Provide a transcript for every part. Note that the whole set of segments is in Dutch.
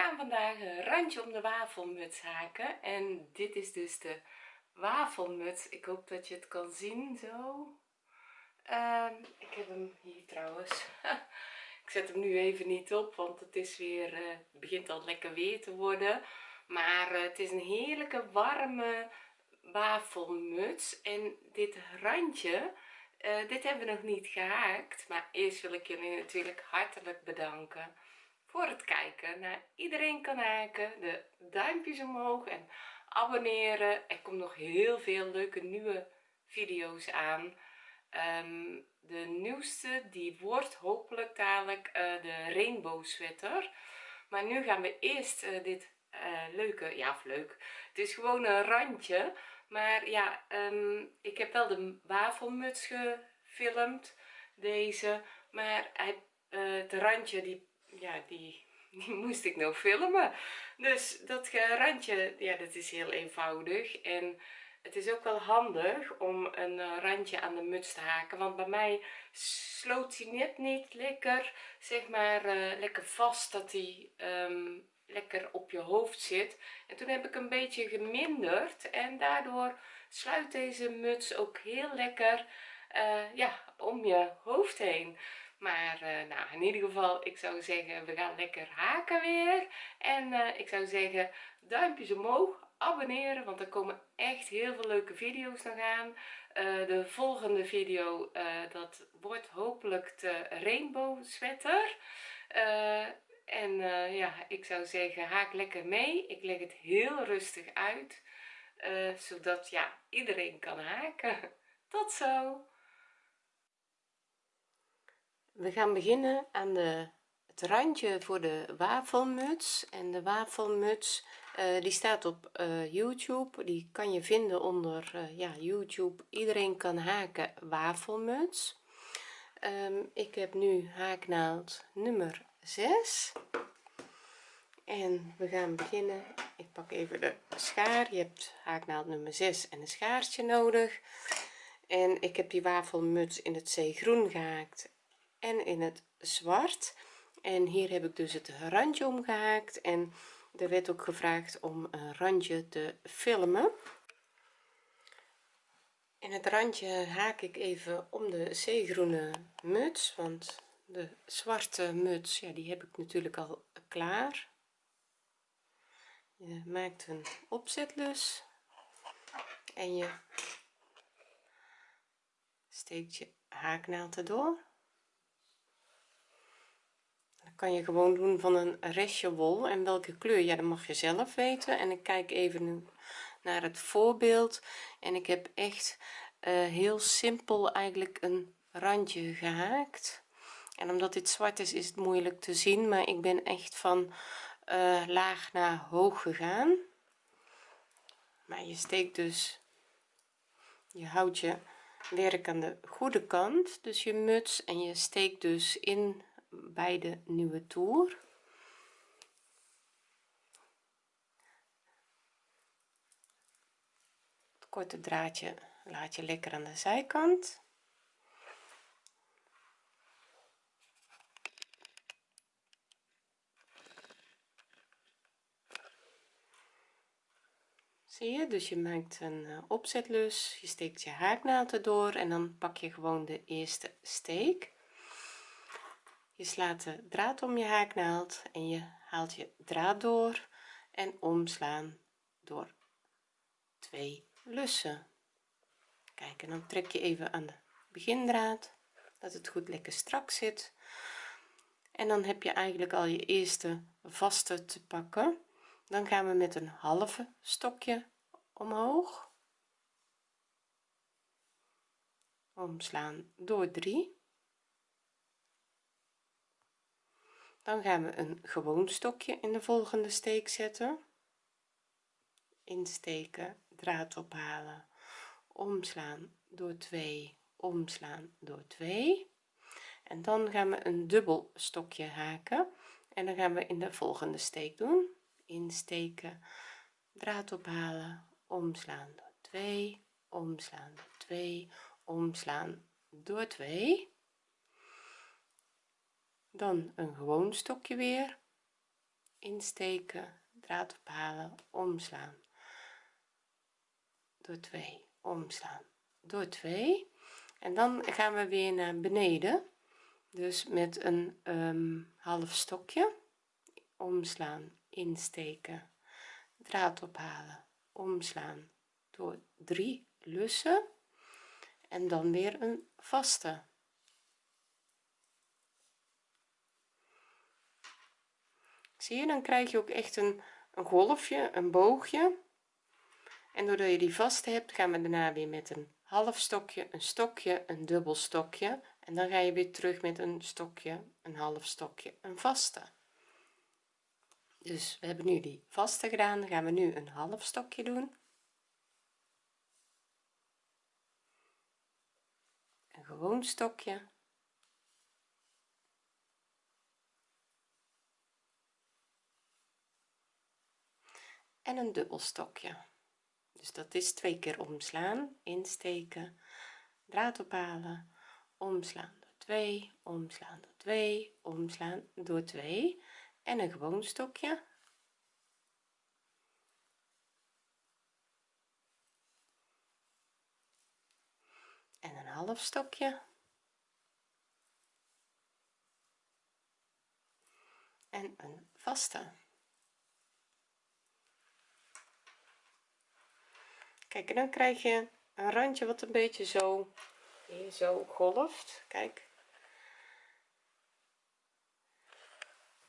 Gaan vandaag een randje om de wafelmuts haken. En dit is dus de wafelmuts. Ik hoop dat je het kan zien zo. Ehm, ik heb hem hier trouwens. Ik zet hem nu even niet op want het is weer uh, begint al lekker weer te worden. Maar uh, het is een heerlijke warme wafelmuts. En dit randje uh, dit hebben we nog niet gehaakt. Maar eerst wil ik jullie natuurlijk hartelijk bedanken voor het kijken naar iedereen kan haken de duimpjes omhoog en abonneren. Er komt nog heel veel leuke nieuwe video's aan. Um, de nieuwste die wordt hopelijk dadelijk uh, de rainbow sweater. Maar nu gaan we eerst uh, dit uh, leuke ja of leuk het is gewoon een randje. Maar ja um, ik heb wel de wafelmuts gefilmd deze. Maar hij, het randje die ja die moest ik nou filmen. Dus dat randje ja dat is heel eenvoudig. En het is ook wel handig om een eh, randje aan de muts te haken. Want bij mij sloot hij net niet lekker zeg maar uh, lekker vast dat hij um, lekker op je hoofd zit. En toen heb ik een beetje geminderd en daardoor sluit deze muts ook heel lekker uh, ja om je hoofd heen maar uh, nou in ieder geval ik zou zeggen we gaan lekker haken weer. En uh, ik zou zeggen duimpjes omhoog abonneren want er komen echt heel veel leuke video's nog aan. Uh, de volgende video dat wordt hopelijk de rainbow sweater. En ja ik zou zeggen haak lekker mee. Ik leg het heel rustig uit zodat ja iedereen kan haken. Tot zo we gaan beginnen aan de het randje voor de wafelmuts. En de wafelmuts uh, die staat op uh, youtube. Die kan je vinden onder uh, ja youtube. Iedereen kan haken wafelmuts. Um, ik heb nu haaknaald nummer 6 en we gaan beginnen. Ik pak even de schaar. Je hebt haaknaald nummer 6 en een schaartje nodig. En ik heb die wafelmuts in het zeegroen gehaakt en in het zwart. En hier heb ik dus het randje omgehaakt en er werd ook gevraagd om een randje te filmen. In het randje haak ik even om de zeegroene muts want de zwarte muts ja die heb ik natuurlijk al klaar. Je maakt een opzetlus en je steekt je haaknaald erdoor kan je gewoon doen van een restje wol en welke kleur. Ja dat mag je zelf weten. En ik kijk even nu naar het voorbeeld. En ik heb echt uh, heel simpel eigenlijk een randje gehaakt. En omdat dit zwart is is het moeilijk te zien maar ik ben echt van uh, laag naar hoog gegaan. Maar je steekt dus je houdt je werk aan de goede kant. Dus je muts en je steekt dus in bij de nieuwe toer. Het korte draadje laat je lekker aan de zijkant. Zie je? Dus je maakt een uh, opzetlus je steekt je haaknaald erdoor en dan pak je gewoon de eerste steek je slaat de draad om je haaknaald en je haalt je draad door en omslaan door twee lussen. Kijk en dan trek je even aan de begindraad dat het goed lekker strak zit. En dan heb je eigenlijk al je eerste vaste te pakken. Dan gaan we met een halve stokje omhoog. Omslaan door 3 dan gaan we een gewoon stokje in de volgende steek zetten. Insteken draad ophalen omslaan door 2 omslaan door 2 en dan gaan we een dubbel stokje haken. En dan gaan we in de volgende steek doen. Insteken draad ophalen omslaan door 2 omslaan door 2 omslaan door 2 dan een gewoon stokje weer. Insteken draad ophalen omslaan. Door 2 omslaan. Door 2 en dan gaan we weer naar beneden. Dus met een um, half stokje. Omslaan insteken draad ophalen omslaan. Door 3 lussen. En dan weer een vaste zie je dan krijg je ook echt een, een golfje een boogje. En doordat je die vast hebt gaan we daarna weer met een half stokje een stokje een dubbel stokje. En dan ga je weer terug met een stokje een half stokje een vaste. Dus we hebben nu die vaste gedaan. Dan gaan we nu een half stokje doen. Een gewoon stokje en een dubbel stokje dus dat is twee keer omslaan insteken draad ophalen omslaan door 2 omslaan door 2 omslaan door 2 en een gewoon stokje. En een half stokje. En een vaste kijk en dan krijg je een randje wat een beetje zo hier zo golft. Kijk.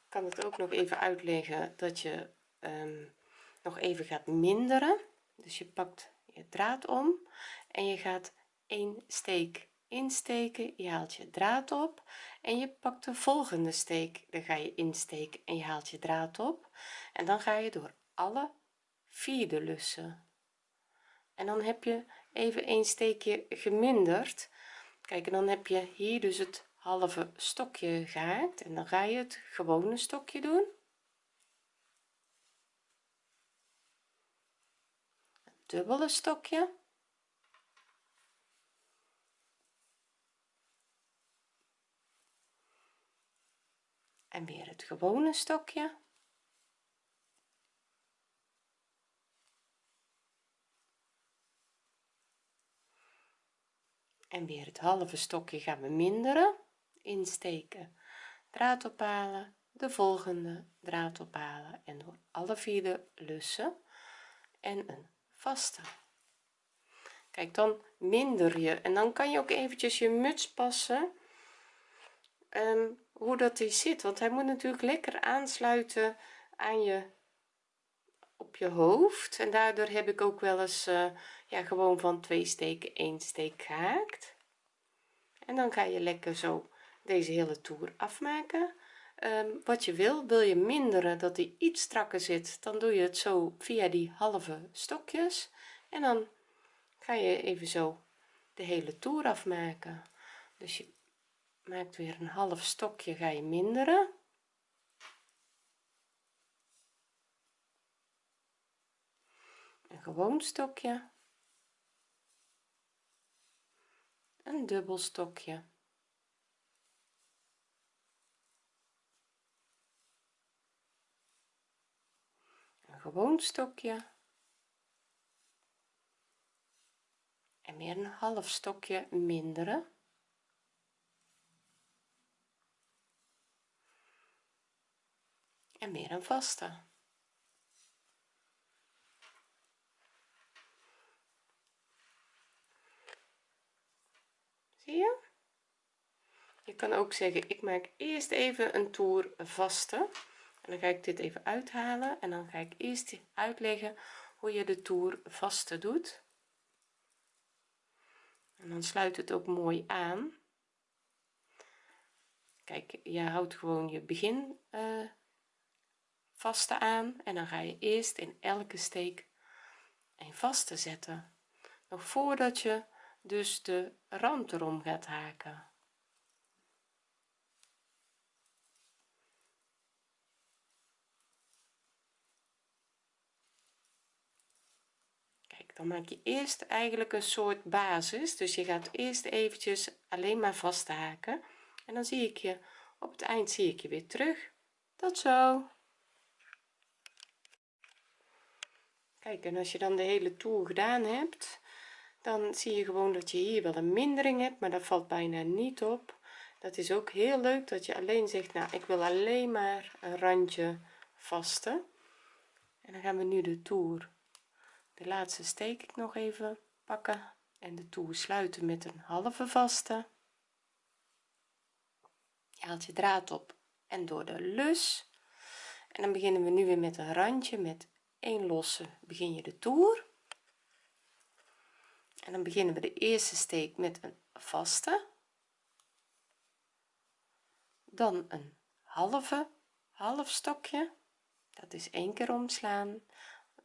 Kan het ook nog even uitleggen dat je um, nog even gaat minderen. Dus je pakt je draad om en je gaat een steek insteken. Je haalt je draad op en je pakt de volgende steek. Dan ga je insteken en je haalt je draad op. En dan ga je door alle vierde lussen en dan heb je even een steekje geminderd. Kijk en dan heb je hier dus het halve stokje gehaakt. En dan ga je het gewone stokje doen. Een dubbele stokje. En weer het gewone stokje en weer het halve stokje gaan we minderen. Insteken. Draad ophalen. De volgende draad ophalen. En door alle vier de lussen en een vaste. Kijk dan minder je. En dan kan je ook eventjes je muts passen. Um, hoe dat die zit. Want hij moet natuurlijk lekker aansluiten aan je op je hoofd. En daardoor heb ik ook wel eens uh, ja gewoon van twee steken één steek gehaakt. En dan ga je lekker zo deze hele toer afmaken. Um, wat je wil wil je minderen dat die iets strakker zit dan doe je het zo via die halve stokjes. En dan ga je even zo de hele toer afmaken. Dus je maakt weer een half stokje ga je minderen. Een gewoon stokje een dubbel stokje. Een gewoon stokje. En weer een half stokje minderen en weer een vaste je kan ook zeggen ik maak eerst even een toer vaste. En dan ga ik dit even uithalen en dan ga ik eerst uitleggen hoe je de toer vaste doet. En dan sluit het ook mooi aan. Kijk je houdt gewoon je begin uh, vaste aan en dan ga je eerst in elke steek een vaste zetten. Nog voordat je dus de rand erom gaat haken. Kijk dan maak je eerst eigenlijk een soort basis. Dus je gaat eerst eventjes alleen maar vast haken en dan zie ik je op het eind zie ik je weer terug. Tot zo. Kijk en als je dan de hele toer gedaan hebt dan zie je gewoon dat je hier wel een mindering hebt maar dat valt bijna niet op. Dat is ook heel leuk dat je alleen zegt nou ik wil alleen maar een randje vaste en dan gaan we nu de toer. De laatste steek ik nog even pakken en de toer sluiten met een halve vaste. Je haalt je draad op en door de lus. En dan beginnen we nu weer met een randje met één losse begin je de toer en dan beginnen we de eerste steek met een vaste. Dan een halve half stokje. Dat is één keer omslaan.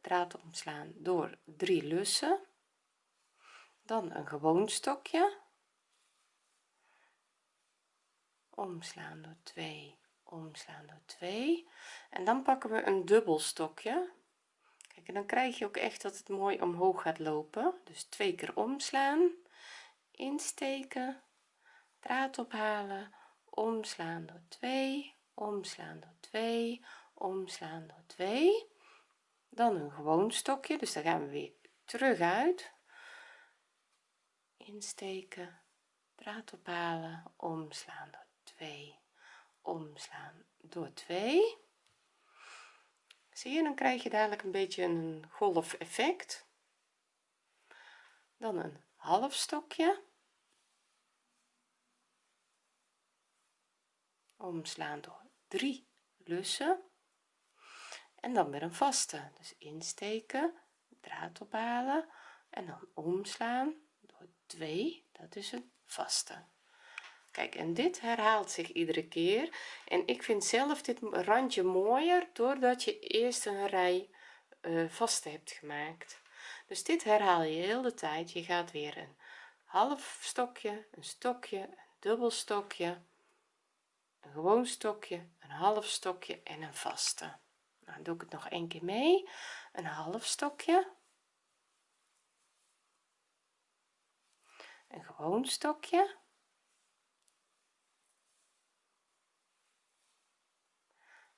Draad omslaan door drie lussen. Dan een gewoon stokje. Omslaan door 2 omslaan door 2 en dan pakken we een dubbel stokje en dan krijg je ook echt dat het mooi omhoog gaat lopen. Dus twee keer omslaan insteken draad ophalen omslaan door 2 omslaan door 2 omslaan door 2 dan een gewoon stokje dus dan gaan we weer terug uit. Insteken draad ophalen omslaan door 2 omslaan door 2 zie je dan krijg je dadelijk een beetje een golf effect. Dan een half stokje. Omslaan door 3 lussen. En dan weer een vaste. Dus insteken draad ophalen en dan omslaan door 2 dat is een vaste kijk en dit herhaalt zich iedere keer. En ik vind zelf dit randje mooier doordat je eerst een rij uh, vaste hebt gemaakt. Dus dit herhaal je heel de tijd. Je gaat weer een half stokje een stokje een dubbel stokje een gewoon stokje een half stokje en een vaste. Nou doe ik het nog een keer mee. Een half stokje. Een gewoon stokje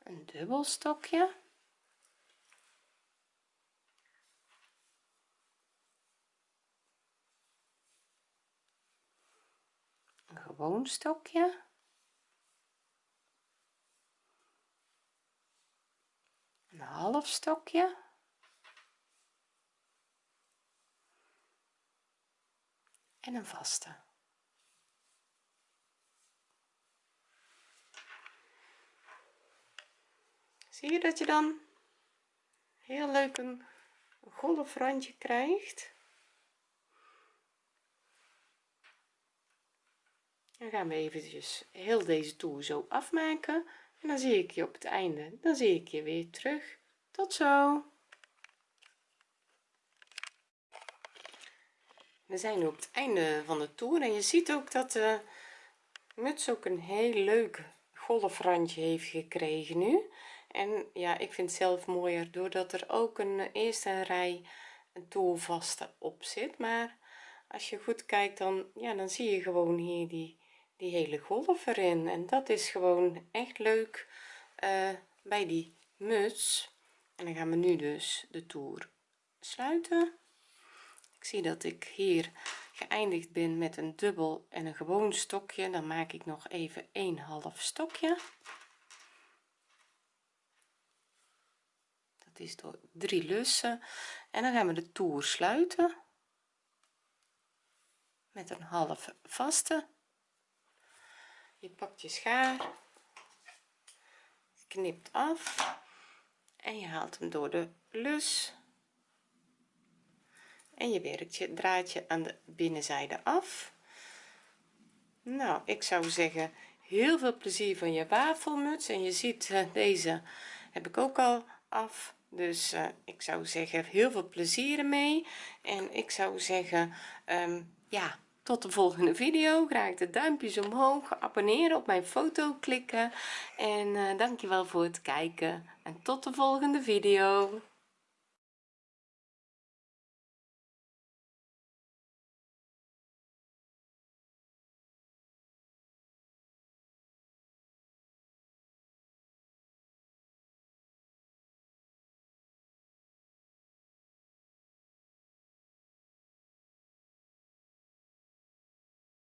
een dubbel stokje. Een gewoon stokje. Een half stokje. En een vaste zie je dat je dan heel leuk een golfrandje krijgt? Dan gaan we eventjes heel deze toer zo afmaken. En dan zie ik je op het einde. Dan zie ik je weer terug. Tot zo. We zijn nu op het einde van de toer. En je ziet ook dat de muts ook een heel leuk golfrandje heeft gekregen nu en ja ik vind het zelf mooier doordat er ook een eerste rij een toolvaste op zit. Maar als je goed kijkt dan ja dan zie je gewoon hier die die hele golf erin. En dat is gewoon echt leuk uh, bij die muts. En dan gaan we nu dus de toer sluiten. Ik zie dat ik hier geëindigd ben met een dubbel en een gewoon stokje. Dan maak ik nog even een half stokje is door drie lussen. En dan gaan we de toer sluiten. Met een half vaste. Je pakt je schaar. Knipt af. En je haalt hem door de lus. En je werkt je draadje aan de binnenzijde af. Nou ik zou zeggen heel veel plezier van je wafelmuts. En je ziet uh, deze heb ik ook al af dus uh, ik zou zeggen heel veel plezier ermee. En ik zou zeggen um, ja tot de volgende video. Graag de duimpjes omhoog. Abonneren op mijn foto klikken. En uh, dankjewel voor het kijken. En tot de volgende video